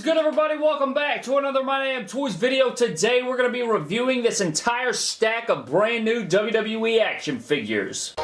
is good everybody? Welcome back to another My Damn Toys video. Today we're going to be reviewing this entire stack of brand new WWE action figures.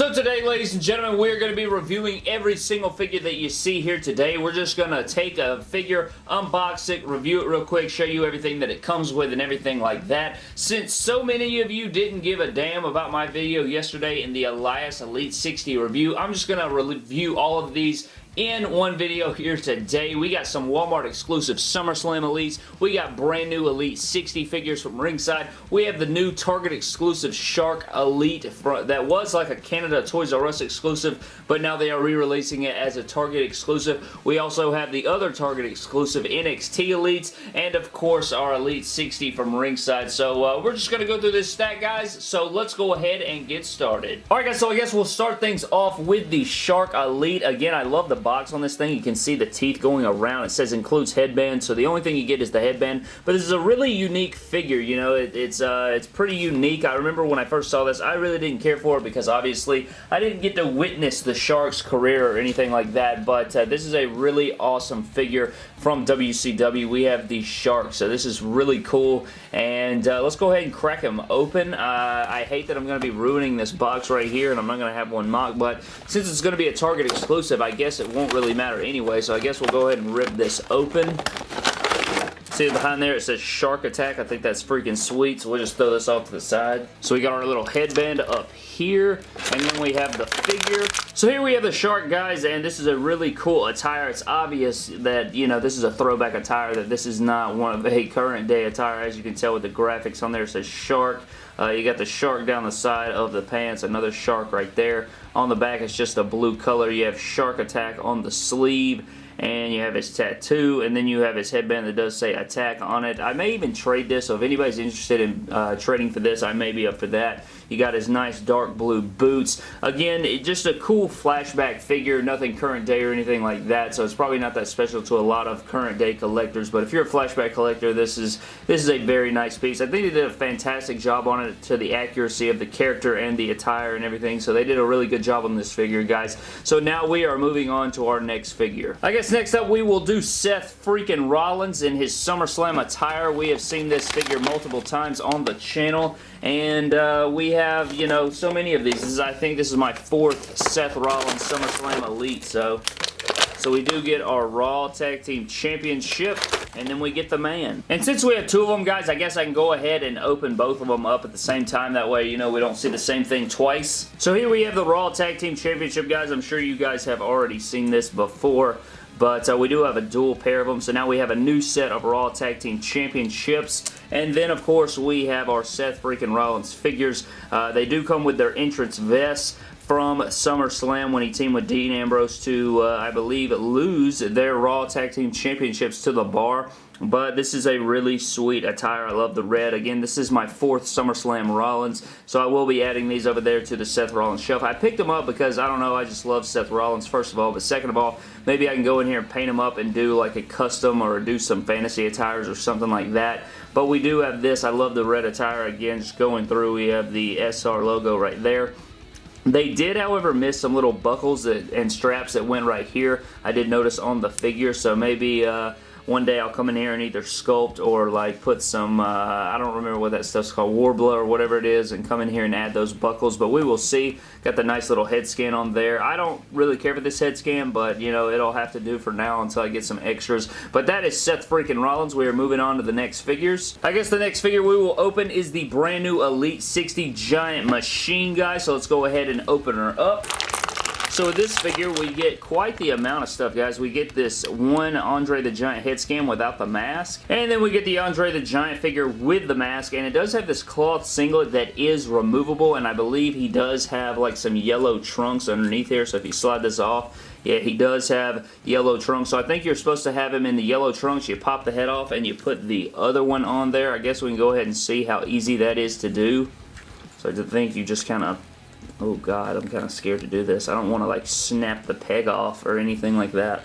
So today, ladies and gentlemen, we're going to be reviewing every single figure that you see here today. We're just going to take a figure, unbox it, review it real quick, show you everything that it comes with and everything like that. Since so many of you didn't give a damn about my video yesterday in the Elias Elite 60 review, I'm just going to review all of these in one video here today. We got some Walmart exclusive SummerSlam Elites. We got brand new Elite 60 figures from Ringside. We have the new Target exclusive Shark Elite that was like a Canada Toys R Us exclusive, but now they are re-releasing it as a Target exclusive. We also have the other Target exclusive NXT Elites, and of course our Elite 60 from Ringside. So uh, we're just going to go through this stack, guys. So let's go ahead and get started. Alright guys, so I guess we'll start things off with the Shark Elite. Again, I love the box on this thing. You can see the teeth going around. It says includes headband, so the only thing you get is the headband. But this is a really unique figure, you know. It, it's, uh, it's pretty unique. I remember when I first saw this, I really didn't care for it because obviously I didn't get to witness the Shark's career or anything like that. But uh, this is a really awesome figure from WCW. We have the Shark, so this is really cool. And uh, let's go ahead and crack him open. Uh, I hate that I'm going to be ruining this box right here, and I'm not going to have one mock, but since it's going to be a Target exclusive, I guess it won't really matter anyway, so I guess we'll go ahead and rip this open. See behind there it says Shark Attack. I think that's freaking sweet, so we'll just throw this off to the side. So we got our little headband up here, and then we have the figure. So here we have the Shark, guys, and this is a really cool attire. It's obvious that, you know, this is a throwback attire, that this is not one of a current day attire. As you can tell with the graphics on there, it says Shark. Uh, you got the shark down the side of the pants, another shark right there. On the back, it's just a blue color. You have Shark Attack on the sleeve and you have his tattoo, and then you have his headband that does say attack on it. I may even trade this, so if anybody's interested in uh, trading for this, I may be up for that. You got his nice dark blue boots. Again, it, just a cool flashback figure, nothing current day or anything like that, so it's probably not that special to a lot of current day collectors, but if you're a flashback collector, this is this is a very nice piece. I think they did a fantastic job on it to the accuracy of the character and the attire and everything, so they did a really good job on this figure, guys. So now we are moving on to our next figure. I guess next up we will do Seth freaking Rollins in his SummerSlam attire. We have seen this figure multiple times on the channel, and uh, we have, you know, so many of these. Is, I think this is my fourth Seth Rollins SummerSlam Elite, so... So we do get our Raw Tag Team Championship, and then we get the man. And since we have two of them, guys, I guess I can go ahead and open both of them up at the same time. That way, you know, we don't see the same thing twice. So here we have the Raw Tag Team Championship, guys. I'm sure you guys have already seen this before. But uh, we do have a dual pair of them, so now we have a new set of Raw Tag Team Championships. And then, of course, we have our Seth freaking Rollins figures. Uh, they do come with their entrance vests from SummerSlam when he teamed with Dean Ambrose to, uh, I believe, lose their Raw Tag Team Championships to The Bar. But this is a really sweet attire. I love the red. Again, this is my fourth SummerSlam Rollins, so I will be adding these over there to the Seth Rollins shelf. I picked them up because, I don't know, I just love Seth Rollins, first of all, but second of all, maybe I can go in here and paint them up and do like a custom or do some fantasy attires or something like that. But we do have this. I love the red attire. Again, just going through, we have the SR logo right there. They did, however, miss some little buckles that, and straps that went right here. I did notice on the figure, so maybe uh, one day I'll come in here and either sculpt or like put some, uh, I don't remember what that stuff's called, Worbla or whatever it is, and come in here and add those buckles, but we will see. Got the nice little head scan on there. I don't really care for this head scan, but you know, it'll have to do for now until I get some extras. But that is Seth freaking Rollins. We are moving on to the next figures. I guess the next figure we will open is the brand new Elite 60 Giant Machine guy, so let's go ahead and open her up. So with this figure, we get quite the amount of stuff, guys. We get this one Andre the Giant head scan without the mask. And then we get the Andre the Giant figure with the mask. And it does have this cloth singlet that is removable. And I believe he does have like some yellow trunks underneath here. So if you slide this off, yeah, he does have yellow trunks. So I think you're supposed to have him in the yellow trunks. You pop the head off and you put the other one on there. I guess we can go ahead and see how easy that is to do. So I think you just kind of Oh god, I'm kind of scared to do this. I don't want to like snap the peg off or anything like that.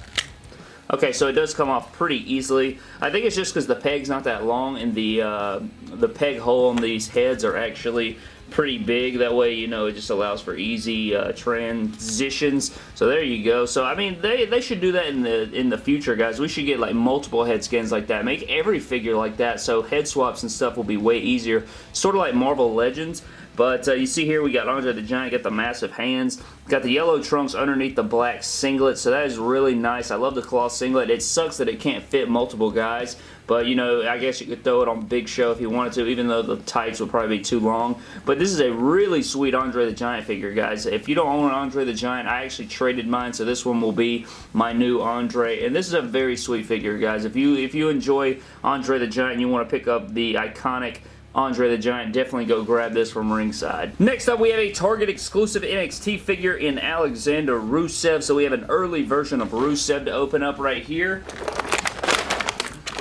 Okay, so it does come off pretty easily. I think it's just because the peg's not that long and the uh, the peg hole on these heads are actually pretty big. That way, you know, it just allows for easy uh, transitions. So there you go. So, I mean, they, they should do that in the in the future, guys. We should get, like, multiple head skins like that. Make every figure like that so head swaps and stuff will be way easier. Sort of like Marvel Legends. But uh, you see here we got Andre the Giant, got the massive hands, got the yellow trunks underneath the black singlet, so that is really nice. I love the cloth singlet. It sucks that it can't fit multiple guys, but you know, I guess you could throw it on Big Show if you wanted to, even though the tights would probably be too long. But this is a really sweet Andre the Giant figure, guys. If you don't own an Andre the Giant, I actually traded mine, so this one will be my new Andre. And this is a very sweet figure, guys. If you if you enjoy Andre the Giant, you want to pick up the iconic Andre the Giant, definitely go grab this from ringside. Next up, we have a Target exclusive NXT figure in Alexander Rusev. So we have an early version of Rusev to open up right here.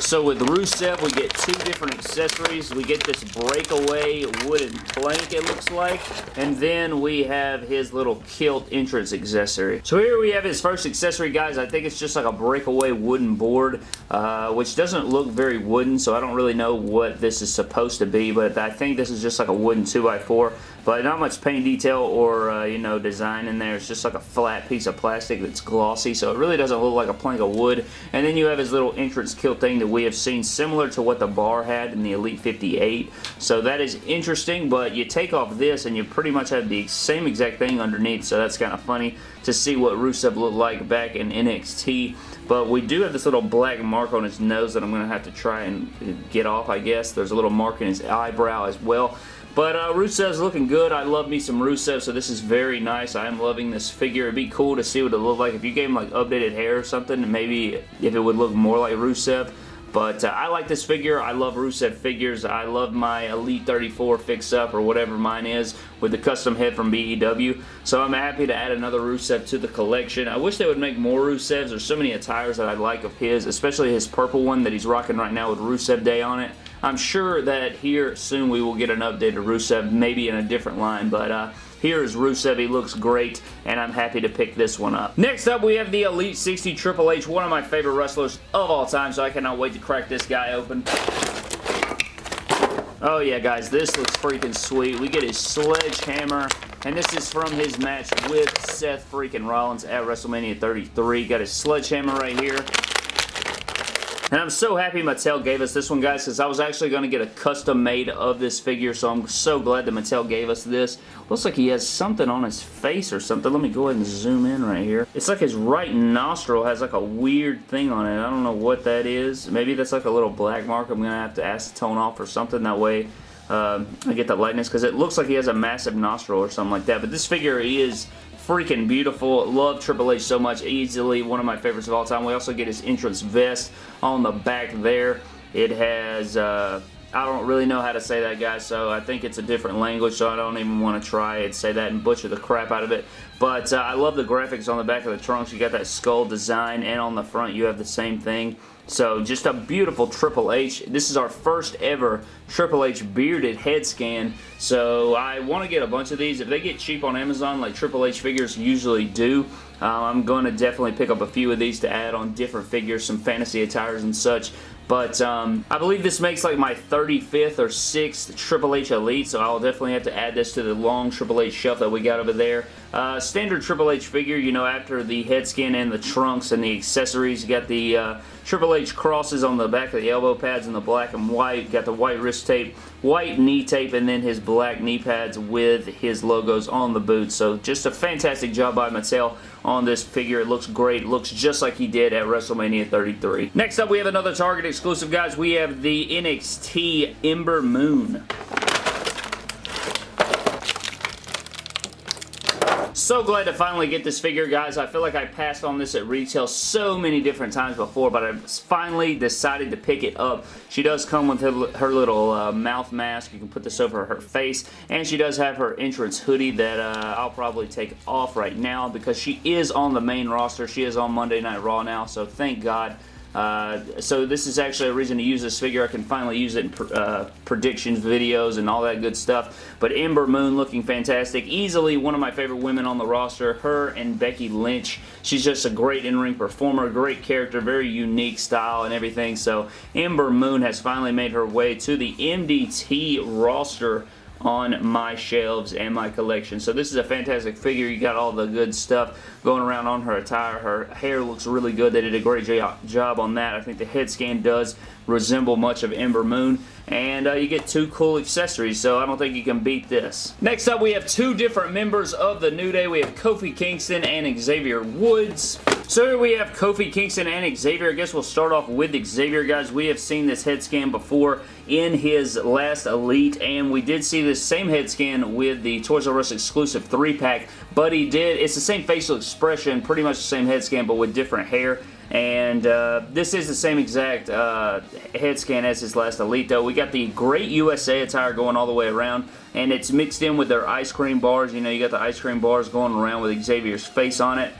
So with Rusev, we get two different accessories. We get this breakaway wooden plank, it looks like. And then we have his little kilt entrance accessory. So here we have his first accessory, guys. I think it's just like a breakaway wooden board, uh, which doesn't look very wooden, so I don't really know what this is supposed to be, but I think this is just like a wooden 2x4 but not much paint detail or uh, you know design in there it's just like a flat piece of plastic that's glossy so it really doesn't look like a plank of wood and then you have his little entrance kilt thing that we have seen similar to what the bar had in the Elite 58. So that is interesting, but you take off this and you pretty much have the same exact thing underneath, so that's kind of funny to see what Rusev looked like back in NXT. But we do have this little black mark on his nose that I'm going to have to try and get off, I guess. There's a little mark in his eyebrow as well. But uh, Rusev's looking good. I love me some Rusev, so this is very nice. I am loving this figure. It'd be cool to see what it looked like if you gave him like updated hair or something, maybe if it would look more like Rusev. But uh, I like this figure. I love Rusev figures. I love my Elite 34 fix-up or whatever mine is with the custom head from BEW. So I'm happy to add another Rusev to the collection. I wish they would make more Rusevs. There's so many attires that I like of his, especially his purple one that he's rocking right now with Rusev Day on it. I'm sure that here soon we will get an updated Rusev, maybe in a different line, but uh, here is Rusev. He looks great, and I'm happy to pick this one up. Next up, we have the Elite 60 Triple H, one of my favorite wrestlers of all time, so I cannot wait to crack this guy open. Oh yeah, guys, this looks freaking sweet. We get his sledgehammer, and this is from his match with Seth freaking Rollins at WrestleMania 33. Got his sledgehammer right here. And I'm so happy Mattel gave us this one, guys, because I was actually going to get a custom made of this figure, so I'm so glad that Mattel gave us this. Looks like he has something on his face or something. Let me go ahead and zoom in right here. It's like his right nostril has like a weird thing on it. I don't know what that is. Maybe that's like a little black mark I'm going to have to acetone off or something. That way um, I get the lightness because it looks like he has a massive nostril or something like that. But this figure is freaking beautiful. Love Triple H so much. Easily one of my favorites of all time. We also get his entrance vest on the back there. It has... Uh, I don't really know how to say that, guys, so I think it's a different language, so I don't even want to try and say that and butcher the crap out of it. But uh, I love the graphics on the back of the trunks. You got that skull design, and on the front you have the same thing. So just a beautiful Triple H. This is our first ever Triple H bearded head scan. So I want to get a bunch of these. If they get cheap on Amazon like Triple H figures usually do, uh, I'm going to definitely pick up a few of these to add on different figures, some fantasy attires and such. But um, I believe this makes like my 35th or 6th Triple H Elite, so I'll definitely have to add this to the long Triple H shelf that we got over there. Uh, standard Triple H figure, you know, after the head skin and the trunks and the accessories, you got the uh, Triple H crosses on the back of the elbow pads in the black and white, got the white wrist tape, white knee tape, and then his black knee pads with his logos on the boots. So just a fantastic job by Mattel on this figure. It looks great. looks just like he did at WrestleMania 33. Next up, we have another Target exclusive, guys. We have the NXT Ember Moon. So glad to finally get this figure, guys. I feel like I passed on this at retail so many different times before, but I finally decided to pick it up. She does come with her, her little uh, mouth mask. You can put this over her face, and she does have her entrance hoodie that uh, I'll probably take off right now because she is on the main roster. She is on Monday Night Raw now, so thank God uh, so this is actually a reason to use this figure. I can finally use it in pr uh, predictions videos and all that good stuff. But Ember Moon looking fantastic. Easily one of my favorite women on the roster. Her and Becky Lynch. She's just a great in-ring performer, great character, very unique style and everything. So Ember Moon has finally made her way to the MDT roster on my shelves and my collection. So this is a fantastic figure. You got all the good stuff going around on her attire. Her hair looks really good. They did a great job on that. I think the head scan does resemble much of Ember Moon and uh, you get two cool accessories so I don't think you can beat this. Next up we have two different members of the New Day. We have Kofi Kingston and Xavier Woods. So we have Kofi Kingston and Xavier. I guess we'll start off with Xavier guys. We have seen this head scan before in his last Elite and we did see this same head scan with the Toys R Us exclusive 3-pack but he did, it's the same facial expression, pretty much the same head scan but with different hair and uh, this is the same exact uh, head scan as his last Elite though. We got the great USA attire going all the way around and it's mixed in with their ice cream bars. You know, you got the ice cream bars going around with Xavier's face on it.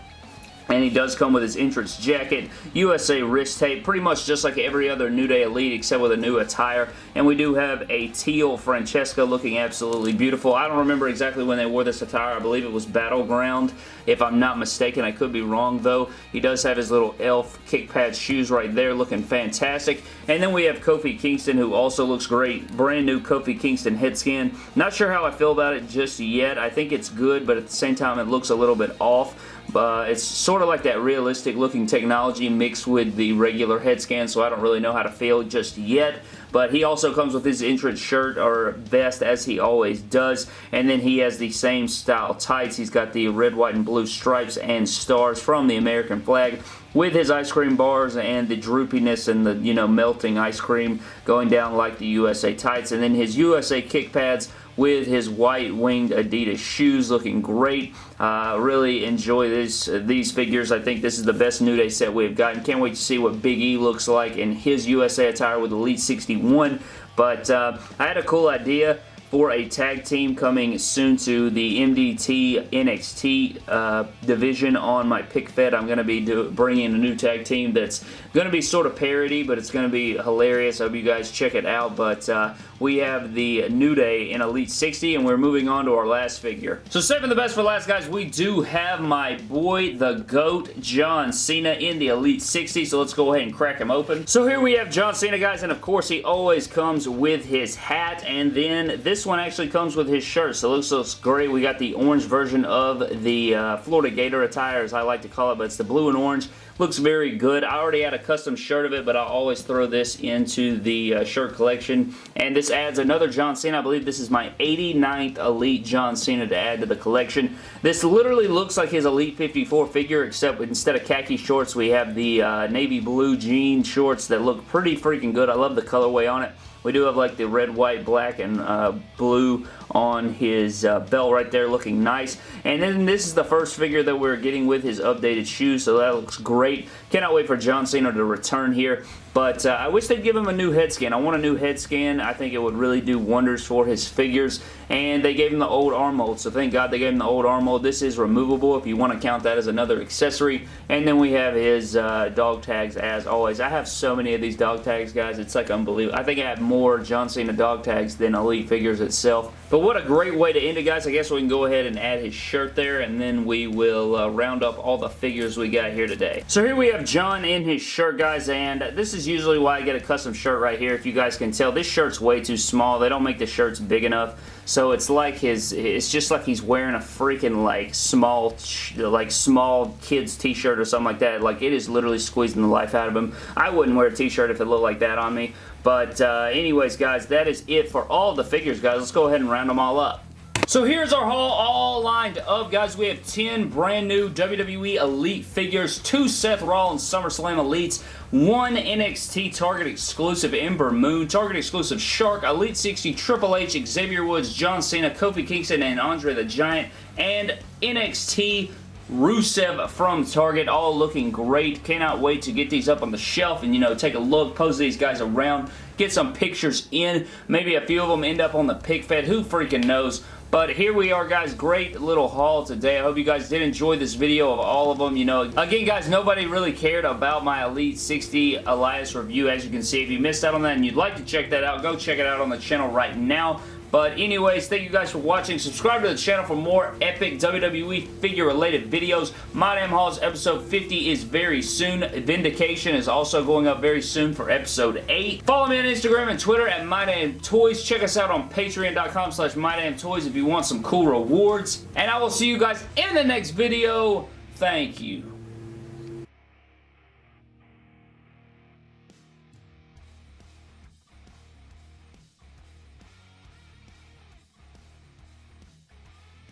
And he does come with his entrance jacket, USA wrist tape, pretty much just like every other New Day Elite except with a new attire. And we do have a teal Francesca looking absolutely beautiful. I don't remember exactly when they wore this attire. I believe it was Battleground, if I'm not mistaken. I could be wrong though. He does have his little elf kick pad shoes right there looking fantastic. And then we have Kofi Kingston who also looks great. Brand new Kofi Kingston head scan. Not sure how I feel about it just yet. I think it's good, but at the same time it looks a little bit off. Uh, it's sort of like that realistic looking technology mixed with the regular head scan, so I don't really know how to feel just yet. But he also comes with his entrance shirt or vest as he always does. And then he has the same style tights. He's got the red, white, and blue stripes and stars from the American flag with his ice cream bars and the droopiness and the, you know, melting ice cream going down like the USA tights. And then his USA kick pads with his white winged Adidas shoes looking great. Uh, really enjoy this, uh, these figures. I think this is the best New Day set we've gotten. Can't wait to see what Big E looks like in his USA attire with Elite 61. But uh, I had a cool idea for a tag team coming soon to the MDT NXT uh, division on my pick fed. I'm going to be do, bringing a new tag team that's going to be sort of parody, but it's going to be hilarious. I hope you guys check it out. But uh, we have the New Day in Elite 60, and we're moving on to our last figure. So saving the best for last, guys, we do have my boy, the GOAT, John Cena in the Elite 60, so let's go ahead and crack him open. So here we have John Cena, guys, and of course he always comes with his hat, and then this one actually comes with his shirt, so it looks, looks great. We got the orange version of the uh, Florida Gator attire, as I like to call it, but it's the blue and orange. Looks very good. I already had a custom shirt of it, but I always throw this into the uh, shirt collection. And this adds another John Cena. I believe this is my 89th Elite John Cena to add to the collection. This literally looks like his Elite 54 figure, except instead of khaki shorts, we have the uh, navy blue jean shorts that look pretty freaking good. I love the colorway on it. We do have like the red, white, black, and uh, blue on his uh, belt right there looking nice. And then this is the first figure that we're getting with his updated shoes, so that looks great. Cannot wait for John Cena to return here. But uh, I wish they'd give him a new head scan. I want a new head scan. I think it would really do wonders for his figures. And they gave him the old arm mold. So thank God they gave him the old arm mold. This is removable if you want to count that as another accessory. And then we have his uh, dog tags as always. I have so many of these dog tags, guys. It's like unbelievable. I think I have more John Cena dog tags than Elite figures itself. But what a great way to end it, guys. I guess we can go ahead and add his shirt there. And then we will uh, round up all the figures we got here today. So here we have John in his shirt, guys. And this is usually why I get a custom shirt right here. If you guys can tell, this shirt's way too small. They don't make the shirts big enough. So it's like his, it's just like he's wearing a freaking like small, like small kid's t-shirt or something like that. Like it is literally squeezing the life out of him. I wouldn't wear a t-shirt if it looked like that on me. But uh, anyways, guys, that is it for all the figures, guys. Let's go ahead and round them all up. So here's our haul all lined up, guys. We have 10 brand new WWE Elite figures, two Seth Rollins SummerSlam Elites, one NXT Target exclusive Ember Moon, Target exclusive Shark, Elite 60 Triple H, Xavier Woods, John Cena, Kofi Kingston, and Andre the Giant, and NXT Rusev from Target, all looking great. Cannot wait to get these up on the shelf and, you know, take a look, pose these guys around, get some pictures in. Maybe a few of them end up on the pick fed. Who freaking knows? But here we are, guys. Great little haul today. I hope you guys did enjoy this video of all of them. You know, again, guys, nobody really cared about my Elite 60 Elias review, as you can see. If you missed out on that and you'd like to check that out, go check it out on the channel right now. But anyways, thank you guys for watching. Subscribe to the channel for more epic WWE figure-related videos. My Damn Hauls episode 50 is very soon. Vindication is also going up very soon for episode 8. Follow me on Instagram and Twitter at MyDamnToys. Check us out on patreon.com slash MyDamnToys if you want some cool rewards. And I will see you guys in the next video. Thank you.